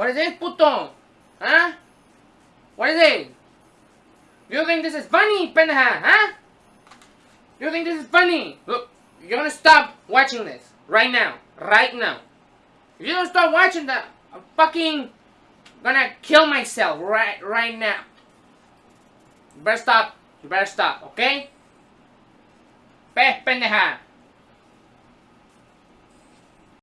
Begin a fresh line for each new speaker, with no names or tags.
What is this, puto? Huh? What is it? You think this is funny, pendeja, huh? You think this is funny? Look, you're gonna stop watching this right now, right now. If you don't stop watching that, I'm fucking gonna kill myself right right now. You better stop. You better stop, okay? Pe pendeja.